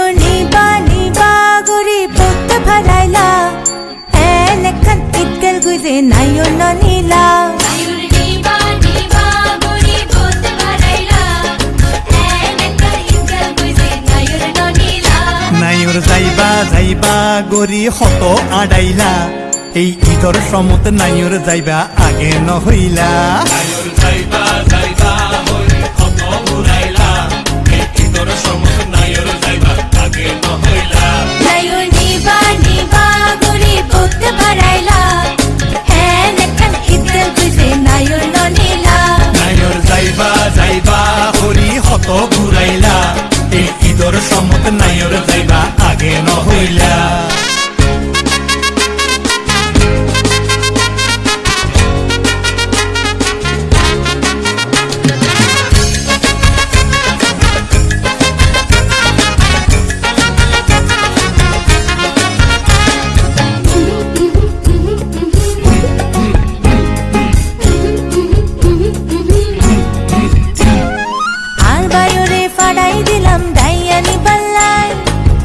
নাইও নিবা নিবা গরি পড়তে ভালাইলা এনেখান ইতকাল গুজে নাইও ননিলা নাইর যাইবা যাইবা গরি হত আড়াইলা এই ঈদর সমত নাইর যাইবা আগে নহইলা যাইবা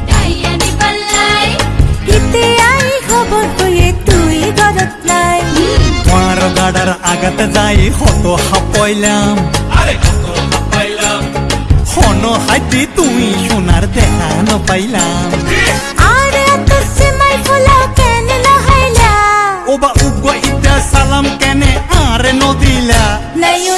ডাইয়ানি পাল্লাই ইতে আই খবর তুই তুই গরত নাই। তোমার গাডার আগাতে যাই হত হাপইলাম। আরে কত পাইলাম হন হাইতে তুই সোনার দেখা নপাইলাম। আর এত সিমাই ফুলা কেন লহাইলা ওবা উগ্র ইটা সালাম কেনে আরে নদিলা। নাইও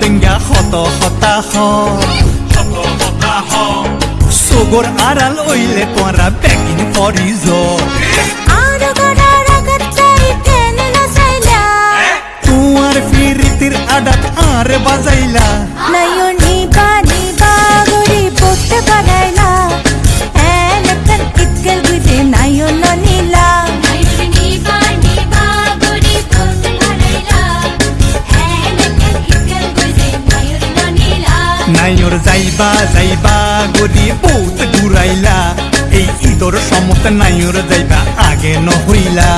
টঙ্গা শত হতাশ হ। আড়াল ওইলে তোরা পেকিং করিজ আর যাইবা যাইবা গদি বহুত ঘুরাইলা। এই ঈদর সমত নাইর যাইবা আগে নহইলা।